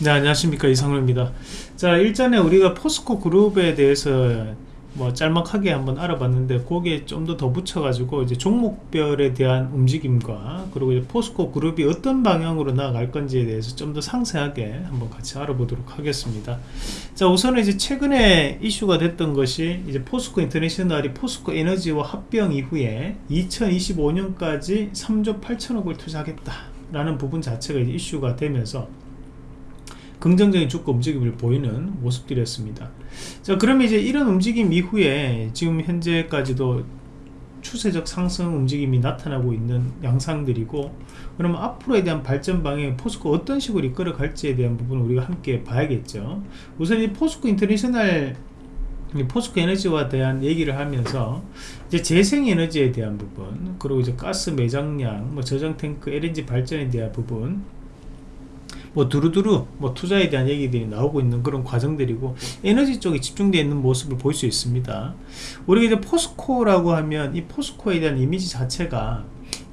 네 안녕하십니까. 이상로입니다. 자 일전에 우리가 포스코 그룹에 대해서 뭐 짤막하게 한번 알아봤는데 거기에 좀더더 붙여 가지고 이제 종목별에 대한 움직임과 그리고 이제 포스코 그룹이 어떤 방향으로 나아갈 건지에 대해서 좀 더 상세하게 한번 같이 알아보도록 하겠습니다. 자 우선은 이제 최근에 이슈가 됐던 것이 이제 포스코 인터내셔널이 포스코 에너지와 합병 이후에 2025년까지 3조 8천억을 투자하겠다 라는 부분 자체가 이슈가 되면서 긍정적인 주가 움직임을 보이는 모습들이었습니다. 자 그러면 이제 이런 움직임 이후에 지금 현재까지도 추세적 상승 움직임이 나타나고 있는 양상들이고 그러면 앞으로에 대한 발전 방향 포스코 어떤 식으로 이끌어 갈지에 대한 부분을 우리가 함께 봐야겠죠. 우선 이 포스코 인터내셔널 포스코 에너지와 대한 얘기를 하면서 이제 재생 에너지에 대한 부분 그리고 이제 가스 매장량 뭐 저장 탱크 LNG 발전에 대한 부분 뭐 두루두루 뭐 투자에 대한 얘기들이 나오고 있는 그런 과정들이고 에너지 쪽에 집중되어 있는 모습을 볼 수 있습니다. 우리가 이제 포스코라고 하면 이 포스코에 대한 이미지 자체가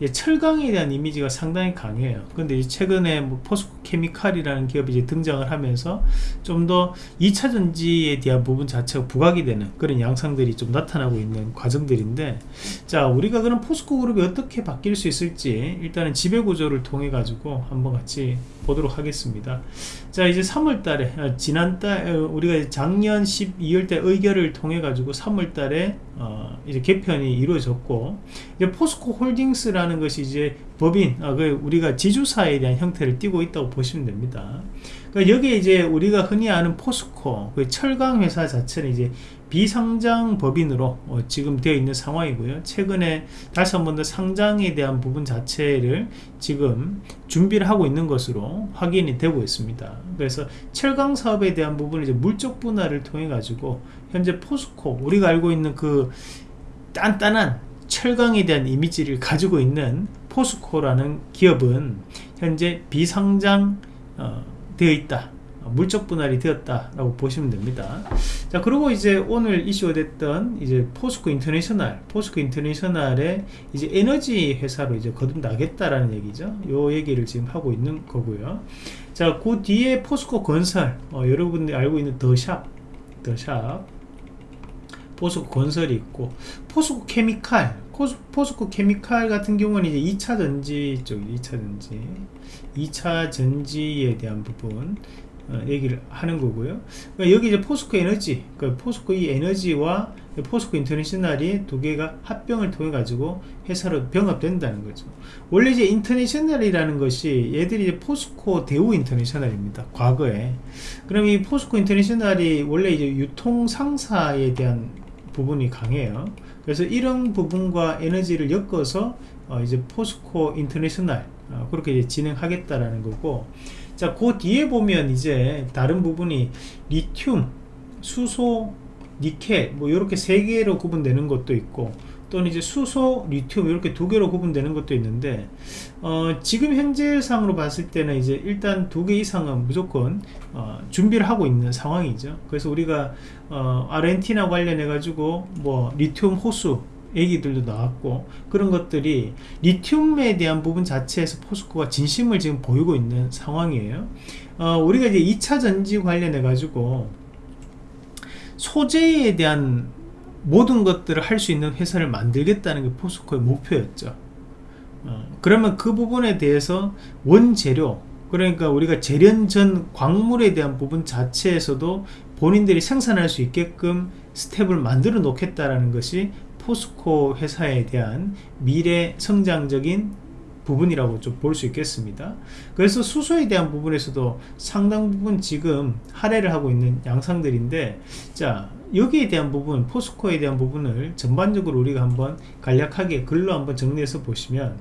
철강에 대한 이미지가 상당히 강해요. 근데 최근에 뭐 포스코 케미칼이라는 기업이 이제 등장을 하면서 좀 더 2차 전지에 대한 부분 자체가 부각이 되는 그런 양상들이 좀 나타나고 있는 과정들인데 자 우리가 그런 포스코 그룹이 어떻게 바뀔 수 있을지 일단은 지배구조를 통해 가지고 한번 같이 보도록 하겠습니다. 자 이제 3월달에 어, 지난달 어, 우리가 작년 12월달 의결을 통해 가지고 3월달에 어, 이제 개편이 이루어졌고 이제 포스코 홀딩스라는 것이 이제 법인 아, 그 우리가 지주사에 대한 형태를 띠고 있다고 보시면 됩니다. 그러니까 여기에 이제 우리가 흔히 아는 포스코 그 철강 회사 자체는 이제 비상장 법인으로 어, 지금 되어 있는 상황이고요. 최근에 다시 한 번 더 상장에 대한 부분 자체를 지금 준비를 하고 있는 것으로 확인이 되고 있습니다. 그래서 철강 사업에 대한 부분을 이제 물적 분할을 통해 가지고 현재 포스코 우리가 알고 있는 그 단단한 철강에 대한 이미지를 가지고 있는 포스코라는 기업은 현재 비상장 어, 되어 있다 물적 분할이 되었다라고 보시면 됩니다. 자, 그리고 이제 오늘 이슈가 됐던 이제 포스코 인터내셔널, 포스코 인터내셔널의 이제 에너지 회사로 이제 거듭나겠다라는 얘기죠. 요 얘기를 지금 하고 있는 거고요. 자, 그 뒤에 포스코 건설, 어, 여러분들이 알고 있는 더샵, 더샵, 포스코 건설이 있고, 포스코 케미칼, 포스코 케미칼 같은 경우는 이제 2차 전지 쪽, 2차 전지, 2차 전지에 대한 부분, 어, 얘기를 하는 거고요. 그러니까 여기 이제 포스코 에너지 그 포스코 이 에너지와 포스코 인터내셔널이 두 개가 합병을 통해 가지고 회사로 병합된다는 거죠. 원래 이제 인터내셔널이라는 것이 얘들이 이제 포스코 대우 인터내셔널입니다 과거에. 그럼 이 포스코 인터내셔널이 원래 이제 유통 상사에 대한 부분이 강해요. 그래서 이런 부분과 에너지를 엮어서 어 이제 포스코 인터내셔널 어 그렇게 이제 진행하겠다라는 거고 자, 그 뒤에 보면 이제 다른 부분이 리튬, 수소, 니켈 뭐 이렇게 세 개로 구분되는 것도 있고 또는 이제 수소, 리튬 이렇게 두 개로 구분되는 것도 있는데 어, 지금 현재상으로 봤을 때는 이제 일단 두 개 이상은 무조건 어, 준비를 하고 있는 상황이죠. 그래서 우리가 어, 아르헨티나 관련해 가지고 뭐 리튬 호수 얘기들도 나왔고 그런 것들이 리튬에 대한 부분 자체에서 포스코가 진심을 지금 보이고 있는 상황이에요 어, 우리가 이제 2차 전지 관련해 가지고 소재에 대한 모든 것들을 할 수 있는 회사를 만들겠다는 게 포스코의 목표였죠. 어, 그러면 그 부분에 대해서 원재료 그러니까 우리가 재련 전 광물에 대한 부분 자체에서도 본인들이 생산할 수 있게끔 스텝을 만들어 놓겠다라는 것이 포스코 회사에 대한 미래 성장적인 부분이라고 좀 볼 수 있겠습니다. 그래서 수소에 대한 부분에서도 상당 부분 지금 할애를 하고 있는 양상들인데 자 여기에 대한 부분 포스코에 대한 부분을 전반적으로 우리가 한번 간략하게 글로 한번 정리해서 보시면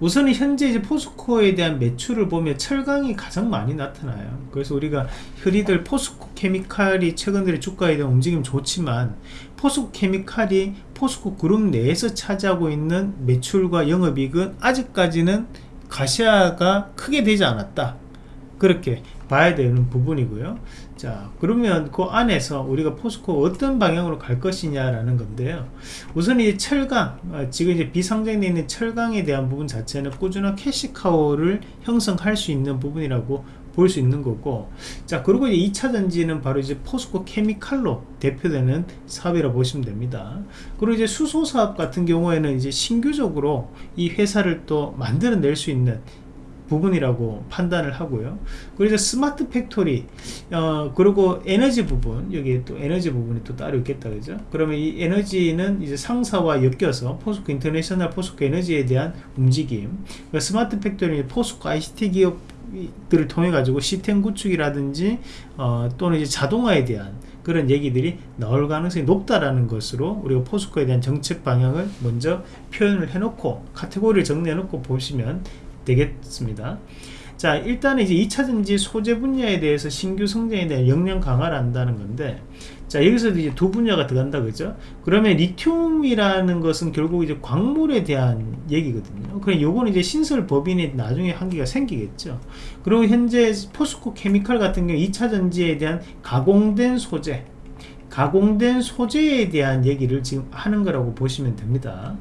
우선은 현재 이제 포스코에 대한 매출을 보면 철강이 가장 많이 나타나요. 그래서 우리가 흔히들 포스코 케미칼이 최근 들에 주가에 대한 움직임 좋지만 포스코 케미칼이 포스코 그룹 내에서 차지하고 있는 매출과 영업이익은 아직까지는 가시화가 크게 되지 않았다. 그렇게 봐야 되는 부분이고요 자 그러면 그 안에서 우리가 포스코 어떤 방향으로 갈 것이냐라는 건데요. 우선 이 철강 어, 지금 이제 비상장되어 있는 철강에 대한 부분 자체는 꾸준한 캐시카우를 형성할 수 있는 부분이라고 볼 수 있는 거고 자 그리고 이제 2차 전지는 바로 이제 포스코 케미칼로 대표되는 사업이라 고 보시면 됩니다. 그리고 이제 수소 사업 같은 경우에는 이제 신규적으로 이 회사를 또 만들어낼 수 있는 부분이라고 판단을 하고요. 그래서 smart factory 어 그리고 에너지 부분 여기 또 에너지 부분이 또 따로 있겠다 그죠? 그러면 이 에너지는 이제 상사와 엮여서 포스코 인터내셔널 포스코 에너지에 대한 움직임. 그러니까 smart factory 포스코 ICT 기업들을 통해 가지고 시스템 구축이라든지 어 또는 이제 자동화에 대한 그런 얘기들이 나올 가능성이 높다라는 것으로 우리가 포스코에 대한 정책 방향을 먼저 표현을 해놓고 카테고리를 정리해 놓고 보시면 되겠습니다. 자 일단은 이제 2차전지 소재 분야에 대해서 신규 성장에 대한 역량 강화를 한다는 건데 자 여기서도 이제 두 분야가 들어간다 그죠? 그러면 리튬이라는 것은 결국 이제 광물에 대한 얘기거든요. 그럼 요거는 이제 신설 법인이 나중에 한계가 생기겠죠. 그리고 현재 포스코 케미칼 같은 경우 2차전지에 대한 가공된 소재 가공된 소재에 대한 얘기를 지금 하는 거라고 보시면 됩니다.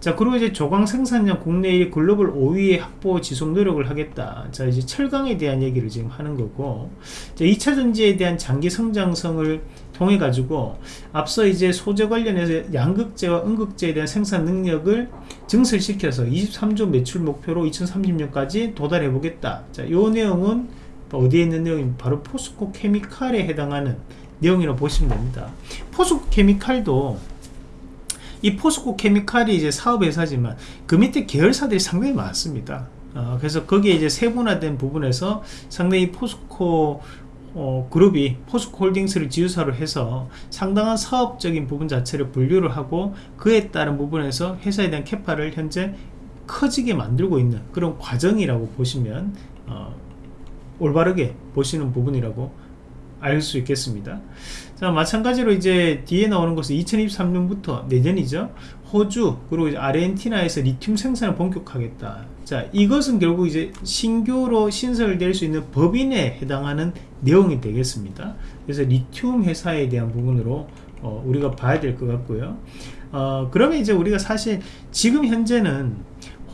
자 그리고 이제 조광 생산량 국내 1 글로벌 5위의 확보 지속 노력을 하겠다. 자 이제 철강에 대한 얘기를 지금 하는 거고 자 2차 전지에 대한 장기 성장성을 통해 가지고 앞서 이제 소재 관련해서 양극재와 음극재에 대한 생산 능력을 증설시켜서 23조 매출 목표로 2030년까지 도달해 보겠다. 자이 내용은 어디에 있는 내용이 바로 포스코 케미칼에 해당하는 내용이라고 보시면 됩니다. 포스코 케미칼도 이 포스코 케미칼이 이제 사업회사지만 그 밑에 계열사들이 상당히 많습니다. 어, 그래서 거기에 이제 세분화된 부분에서 상당히 포스코 어, 그룹이 포스코 홀딩스를 지주사로 해서 상당한 사업적인 부분 자체를 분류를 하고 그에 따른 부분에서 회사에 대한 캐파를 현재 커지게 만들고 있는 그런 과정이라고 보시면 어, 올바르게 보시는 부분이라고 알 수 있겠습니다. 자 마찬가지로 이제 뒤에 나오는 것은 2023년부터 내년이죠. 호주 그리고 아르헨티나에서 리튬 생산을 본격하겠다. 자 이것은 결국 이제 신규로 신설될 수 있는 법인에 해당하는 내용이 되겠습니다. 그래서 리튬 회사에 대한 부분으로 어, 우리가 봐야 될 것 같고요. 어, 그러면 이제 우리가 사실 지금 현재는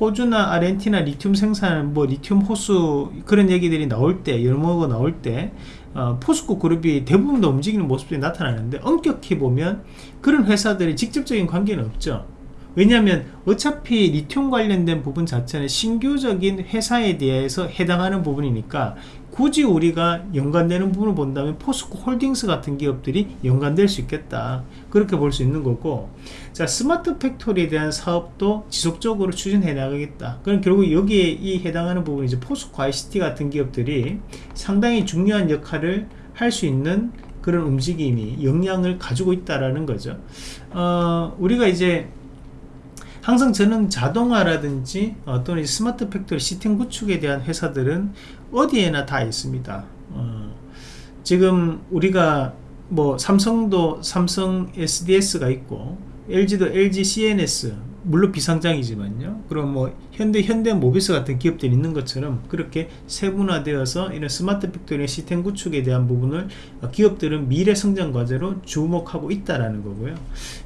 호주나 아르헨티나 리튬 생산 뭐 리튬 호수 그런 얘기들이 나올 때 열모가 나올 때 어, 포스코 그룹이 대부분 다 움직이는 모습들이 나타나는데 엄격히 보면 그런 회사들이 직접적인 관계는 없죠. 왜냐하면 어차피 리튬 관련된 부분 자체는 신규적인 회사에 대해서 해당하는 부분이니까 굳이 우리가 연관되는 부분을 본다면 포스코 홀딩스 같은 기업들이 연관될 수 있겠다. 그렇게 볼 수 있는 거고 자 smart factory에 대한 사업도 지속적으로 추진해 나가겠다. 그럼 결국 여기에 이 해당하는 부분이 이제 포스코 ICT 같은 기업들이 상당히 중요한 역할을 할 수 있는 그런 움직임이 역량을 가지고 있다라는 거죠. 어, 우리가 이제 항상 저는 자동화라든지 어, 또는 smart factory 시스템 구축에 대한 회사들은 어디에나 다 있습니다. 어, 지금 우리가 뭐 삼성도 삼성 SDS가 있고 LG도 LG CNS 물론 비상장이지만요. 그럼 뭐 현대 현대 모비스 같은 기업들이 있는 것처럼 그렇게 세분화되어서 이런 smart factory 시스템 구축에 대한 부분을 기업들은 미래 성장 과제로 주목하고 있다라는 거고요.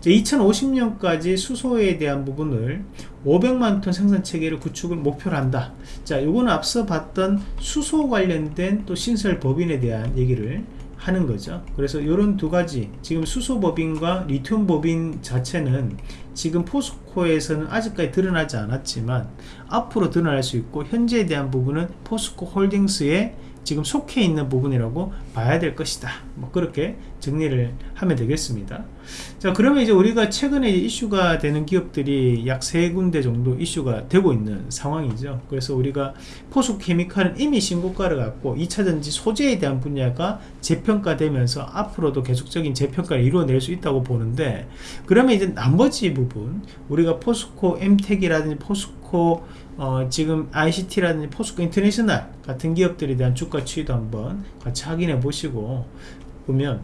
2050년까지 수소에 대한 부분을 500만 톤 생산 체계를 구축을 목표로 한다. 자 요거는 앞서 봤던 수소 관련된 또 신설 법인에 대한 얘기를 하는 거죠. 그래서 이런 두 가지 지금 수소 법인과 리튬 법인 자체는 지금 포스코에서는 아직까지 드러나지 않았지만 앞으로 드러날 수 있고 현재에 대한 부분은 포스코 홀딩스의 지금 속해 있는 부분이라고 봐야 될 것이다. 뭐 그렇게 정리를 하면 되겠습니다. 자 그러면 이제 우리가 최근에 이슈가 되는 기업들이 약 세 군데 정도 이슈가 되고 있는 상황이죠. 그래서 우리가 포스코케미칼은 이미 신고가를 갔고 2차전지 소재에 대한 분야가 재평가되면서 앞으로도 계속적인 재평가를 이루어낼 수 있다고 보는데 그러면 이제 나머지 부분 우리가 포스코 엠텍이라든지 포스코 어, 지금 ICT라든지 포스코 인터내셔널 같은 기업들에 대한 주가 추이도 한번 같이 확인해 보시고 보면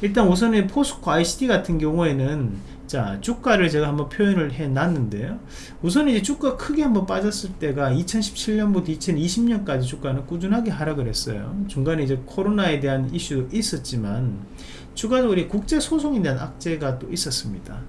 일단 우선은 포스코 ICT 같은 경우에는 자 주가를 제가 한번 표현을 해 놨는데요. 우선 이제 주가 크게 한번 빠졌을 때가 2017년부터 2020년까지 주가는 꾸준하게 하락을 했어요. 중간에 이제 코로나에 대한 이슈도 있었지만 추가적으로 국제 소송에 대한 악재가 또 있었습니다.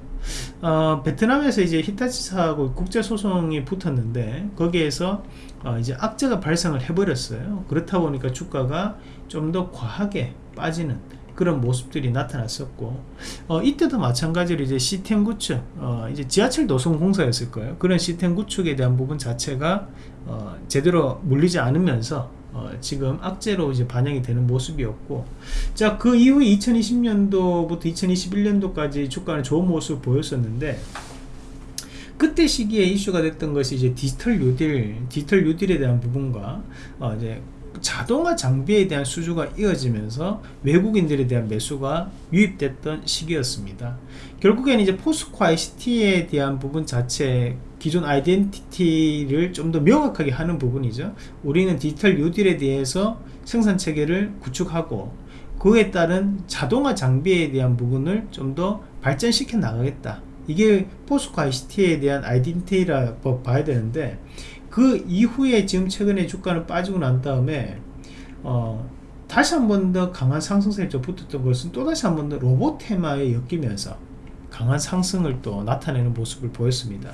어, 베트남에서 이제 히타치사하고 국제 소송이 붙었는데 거기에서 어, 이제 악재가 발생을 해버렸어요. 그렇다 보니까 주가가 좀 더 과하게 빠지는 그런 모습들이 나타났었고 어, 이때도 마찬가지로 이제 시스템 구축 어, 이제 지하철 노선 공사였을 거예요. 그런 시스템 구축에 대한 부분 자체가 어, 제대로 물리지 않으면서 어, 지금 악재로 이제 반영이 되는 모습이었고 자 그 이후에 2020년도부터 2021년도까지 주가는 좋은 모습을 보였었는데 그때 시기에 이슈가 됐던 것이 이제 디지털 뉴딜 디지털 뉴딜에 대한 부분과 어, 이제 자동화 장비에 대한 수주가 이어지면서 외국인들에 대한 매수가 유입됐던 시기였습니다. 결국에는 이제 포스코 ICT에 대한 부분 자체 기존 아이덴티티를 좀 더 명확하게 하는 부분이죠. 우리는 디지털 뉴딜에 대해서 생산 체계를 구축하고 그에 따른 자동화 장비에 대한 부분을 좀 더 발전시켜 나가겠다. 이게 포스코 ICT에 대한 아이덴티티라고 봐야 되는데 그 이후에 지금 최근에 주가는 빠지고 난 다음에 어, 다시 한 번 더 강한 상승세에 붙었던 것은 또 다시 한 번 더 로봇 테마에 엮이면서 강한 상승을 또 나타내는 모습을 보였습니다.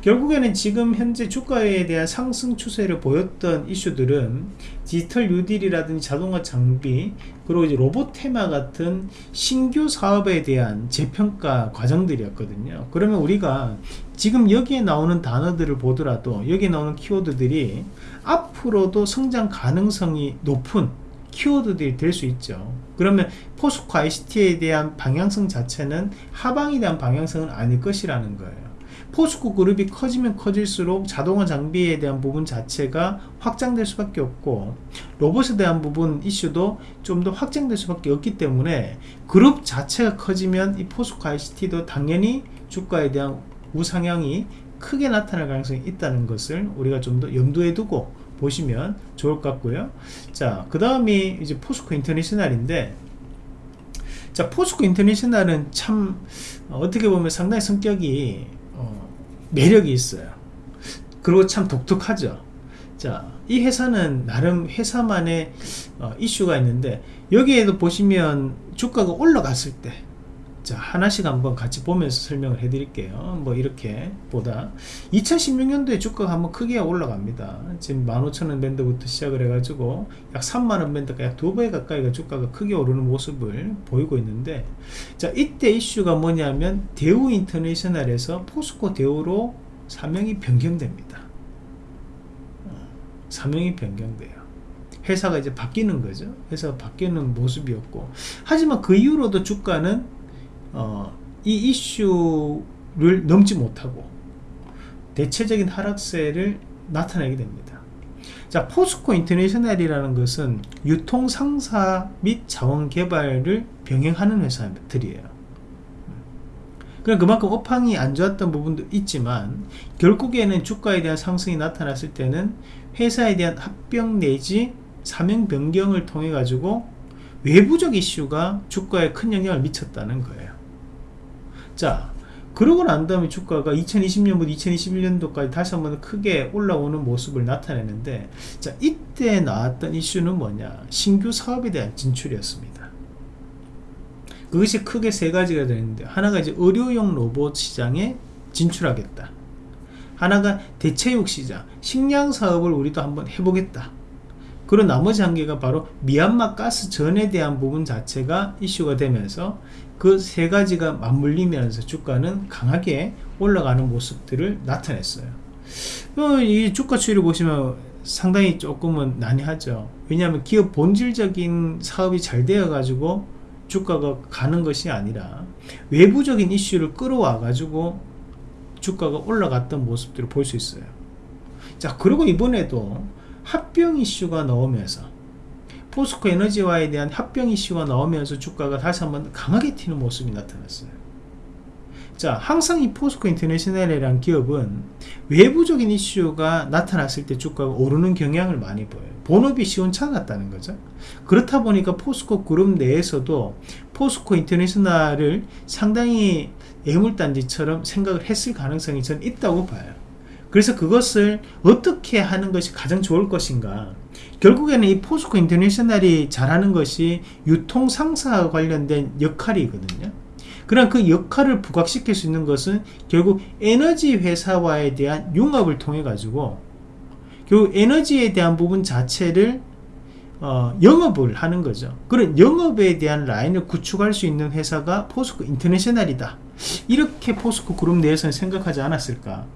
결국에는 지금 현재 주가에 대한 상승 추세를 보였던 이슈들은 디지털 뉴딜이라든지 자동화 장비 그리고 이제 로봇 테마 같은 신규 사업에 대한 재평가 과정들이었거든요. 그러면 우리가 지금 여기에 나오는 단어들을 보더라도 여기에 나오는 키워드들이 앞으로도 성장 가능성이 높은 키워드들이 될 수 있죠. 그러면 포스코 ICT에 대한 방향성 자체는 하방에 대한 방향성은 아닐 것이라는 거예요. 포스코 그룹이 커지면 커질수록 자동화 장비에 대한 부분 자체가 확장될 수밖에 없고 로봇에 대한 부분 이슈도 좀 더 확장될 수밖에 없기 때문에 그룹 자체가 커지면 이 포스코 ICT도 당연히 주가에 대한 우상향이 크게 나타날 가능성이 있다는 것을 우리가 좀 더 염두에 두고 보시면 좋을 것 같고요. 자그 다음이 이제 포스코 인터내셔널인데 자 포스코 인터내셔널은 참 어, 어떻게 보면 상당히 성격이 어, 매력이 있어요. 그리고 참 독특하죠. 자이 회사는 나름 회사만의 어, 이슈가 있는데 여기에도 보시면 주가가 올라갔을 때 자, 하나씩 한번 같이 보면서 설명을 해 드릴게요. 뭐 이렇게 보다 2016년도에 주가가 한번 크게 올라갑니다. 지금 15,000원 밴드부터 시작을 해가지고 약 3만원 밴드가 약 두 배 가까이가 주가가 크게 오르는 모습을 보이고 있는데 자 이때 이슈가 뭐냐면 대우 인터내셔널에서 포스코 대우로 사명이 변경됩니다. 어, 사명이 변경돼요. 회사가 이제 바뀌는 거죠. 회사가 바뀌는 모습이었고 하지만 그 이후로도 주가는 어, 이 이슈를 넘지 못하고 대체적인 하락세를 나타내게 됩니다. 자, 포스코 인터내셔널이라는 것은 유통 상사 및 자원 개발을 병행하는 회사들이에요. 그럼 그만큼 업황이 안 좋았던 부분도 있지만 결국에는 주가에 대한 상승이 나타났을 때는 회사에 대한 합병 내지 사명 변경을 통해 가지고 외부적 이슈가 주가에 큰 영향을 미쳤다는 거예요. 자 그러고 난 다음에 주가가 2020년부터 2021년도까지 다시 한번 크게 올라오는 모습을 나타내는데 자 이때 나왔던 이슈는 뭐냐? 신규 사업에 대한 진출이었습니다. 그것이 크게 세 가지가 되는데 하나가 이제 의료용 로봇 시장에 진출하겠다. 하나가 대체육 시장 식량 사업을 우리도 한번 해보겠다. 그리고 나머지 한 개가 바로 미얀마 가스 전에 대한 부분 자체가 이슈가 되면서 그 세 가지가 맞물리면서 주가는 강하게 올라가는 모습들을 나타냈어요. 어, 이 주가 추이를 보시면 상당히 조금은 난해하죠. 왜냐하면 기업 본질적인 사업이 잘 되어 가지고 주가가 가는 것이 아니라 외부적인 이슈를 끌어와 가지고 주가가 올라갔던 모습들을 볼 수 있어요. 자, 그리고 이번에도 합병 이슈가 나오면서 포스코 에너지와에 대한 합병 이슈가 나오면서 주가가 다시 한번 강하게 튀는 모습이 나타났어요. 자 항상 이 포스코 인터내셔널이라는 기업은 외부적인 이슈가 나타났을 때 주가가 오르는 경향을 많이 보여요. 본업이 시원찮았다는 거죠. 그렇다 보니까 포스코 그룹 내에서도 포스코 인터내셔널을 상당히 애물단지처럼 생각을 했을 가능성이 저는 있다고 봐요 그래서 그것을 어떻게 하는 것이 가장 좋을 것인가? 결국에는 이 포스코 인터내셔널이 잘하는 것이 유통 상사와 관련된 역할이거든요. 그런 그 역할을 부각시킬 수 있는 것은 결국 에너지 회사와에 대한 융합을 통해 가지고 결국 에너지에 대한 부분 자체를 어, 영업을 하는 거죠. 그런 영업에 대한 라인을 구축할 수 있는 회사가 포스코 인터내셔널이다. 이렇게 포스코 그룹 내에서는 생각하지 않았을까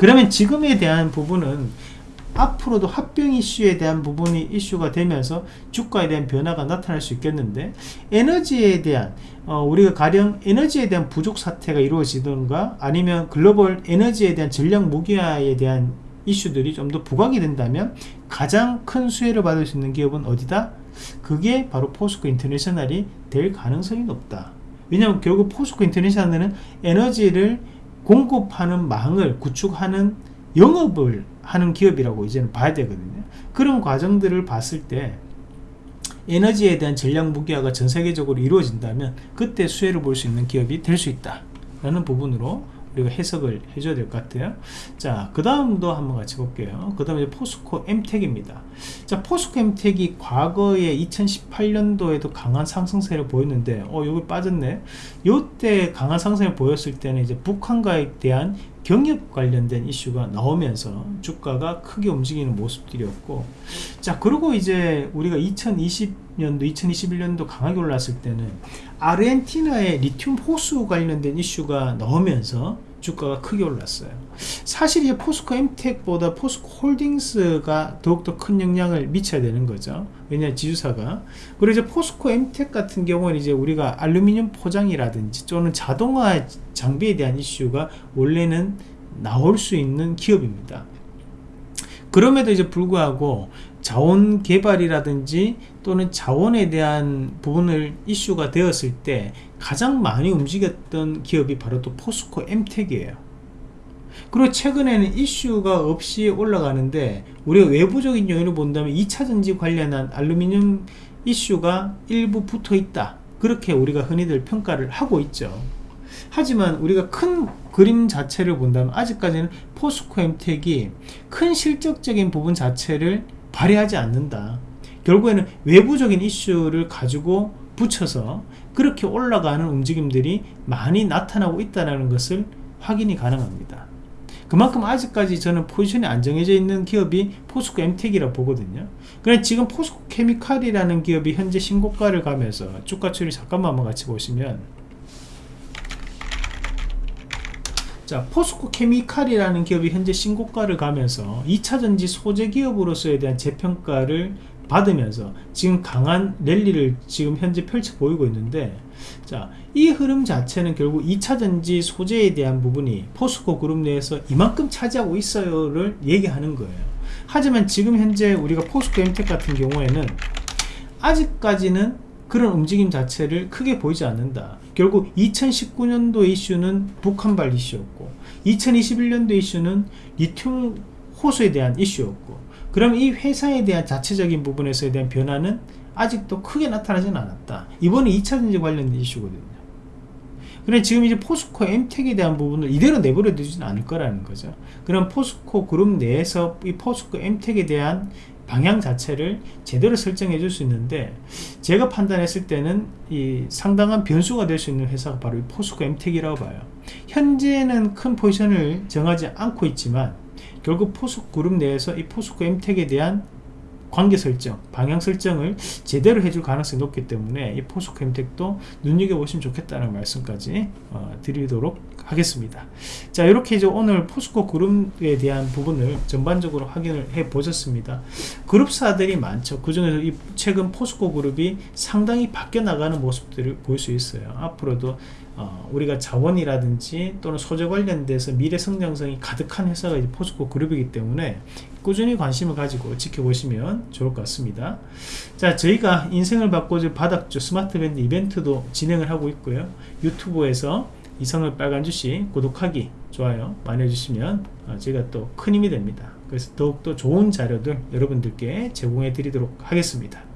그러면 지금에 대한 부분은 앞으로도 합병 이슈에 대한 부분이 이슈가 되면서 주가에 대한 변화가 나타날 수 있겠는데 에너지에 대한 어, 우리가 가령 에너지에 대한 부족 사태가 이루어지던가 아니면 글로벌 에너지에 대한 전략 무기화에 대한 이슈들이 좀 더 부각이 된다면 가장 큰 수혜를 받을 수 있는 기업은 어디다? 그게 바로 포스코 인터내셔널이 될 가능성이 높다 왜냐하면 결국 포스코 인터내셔널은 에너지를 공급하는 망을 구축하는 영업을 하는 기업이라고 이제는 봐야 되거든요. 그런 과정들을 봤을 때 에너지에 대한 전략 무기화가 전 세계적으로 이루어진다면 그때 수혜를 볼 수 있는 기업이 될 수 있다 라는 부분으로 우리가 해석을 해줘야 될 것 같아요. 자그 다음도 한번 같이 볼게요. 그 다음에 포스코 엠텍입니다. 자 포스코 엠텍이 과거에 2018년도에도 강한 상승세를 보였는데 어 여기 빠졌네. 요때 강한 상승을 보였을 때는 이제 북한과에 대한 경협 관련된 이슈가 나오면서 주가가 크게 움직이는 모습들이었고 자 그리고 이제 우리가 2020년도 2021년도 강하게 올랐을 때는 아르헨티나의 리튬 호수 관련된 이슈가 나오면서 주가가 크게 올랐어요. 사실 이 포스코 엠텍보다 포스코 홀딩스가 더욱더 큰 영향을 미쳐야 되는 거죠. 왜냐 지주사가. 그리고 이제 포스코 엠텍 같은 경우는 이제 우리가 알루미늄 포장이라든지 또는 자동화 장비에 대한 이슈가 원래는 나올 수 있는 기업입니다. 그럼에도 이제 불구하고 자원 개발이라든지 또는 자원에 대한 부분을 이슈가 되었을 때 가장 많이 움직였던 기업이 바로 또 포스코 엠텍이에요. 그리고 최근에는 이슈가 없이 올라가는데 우리가 외부적인 요인을 본다면 2차전지 관련한 알루미늄 이슈가 일부 붙어 있다. 그렇게 우리가 흔히들 평가를 하고 있죠. 하지만 우리가 큰 그림 자체를 본다면 아직까지는 포스코 엠텍이 큰 실적적인 부분 자체를 발휘하지 않는다. 결국에는 외부적인 이슈를 가지고 붙여서 그렇게 올라가는 움직임들이 많이 나타나고 있다는 것을 확인이 가능합니다. 그만큼 아직까지 저는 포지션이 안정해져 있는 기업이 포스코 엠텍이라 보거든요. 그래 지금 포스코 케미칼이라는 기업이 현재 신고가를 가면서 주가 추이 잠깐만 한번 같이 보시면 자 포스코 케미칼이라는 기업이 현재 신고가를 가면서 2차전지 소재 기업으로서에 대한 재평가를 받으면서 지금 강한 랠리를 지금 현재 펼쳐 보이고 있는데 자 이 흐름 자체는 결국 2차전지 소재에 대한 부분이 포스코 그룹 내에서 이만큼 차지하고 있어요를 얘기하는 거예요. 하지만 지금 현재 우리가 포스코 엠텍 같은 경우에는 아직까지는 그런 움직임 자체를 크게 보이지 않는다. 결국 2019년도 이슈는 북한발 이슈였고 2021년도 이슈는 리튬 호수에 대한 이슈였고 그럼 이 회사에 대한 자체적인 부분에서에 대한 변화는 아직도 크게 나타나지는 않았다. 이번에 2차전지 관련 이슈거든요. 그래 지금 이제 포스코 엠텍에 대한 부분을 이대로 내버려 두지는 않을 거라는 거죠. 그럼 포스코 그룹 내에서 이 포스코 엠텍에 대한 방향 자체를 제대로 설정해 줄 수 있는데 제가 판단했을 때는 이 상당한 변수가 될 수 있는 회사가 바로 이 포스코 엠텍이라고 봐요. 현재는 큰 포지션을 정하지 않고 있지만 결국 포스코 그룹 내에서 이 포스코 엠텍에 대한 관계 설정, 방향 설정을 제대로 해줄 가능성이 높기 때문에 이 포스코 엠텍도 눈여겨보시면 좋겠다는 말씀까지 어, 드리도록 하겠습니다. 자 이렇게 이제 오늘 포스코 그룹에 대한 부분을 전반적으로 확인을 해 보셨습니다. 그룹사들이 많죠. 그 중에서 이 최근 포스코 그룹이 상당히 바뀌어 나가는 모습들을 볼 수 있어요. 앞으로도 어, 우리가 자원이라든지 또는 소재 관련돼서 미래 성장성이 가득한 회사가 이제 포스코 그룹이기 때문에 꾸준히 관심을 가지고 지켜보시면 좋을 것 같습니다. 자 저희가 인생을 바꿔줄 바닥주 스마트밴드 이벤트도 진행을 하고 있고요. 유튜브에서 이성의 빨간 주식 구독하기 좋아요 많이 해주시면 어, 제가 또 큰 힘이 됩니다. 그래서 더욱더 좋은 자료들 여러분들께 제공해 드리도록 하겠습니다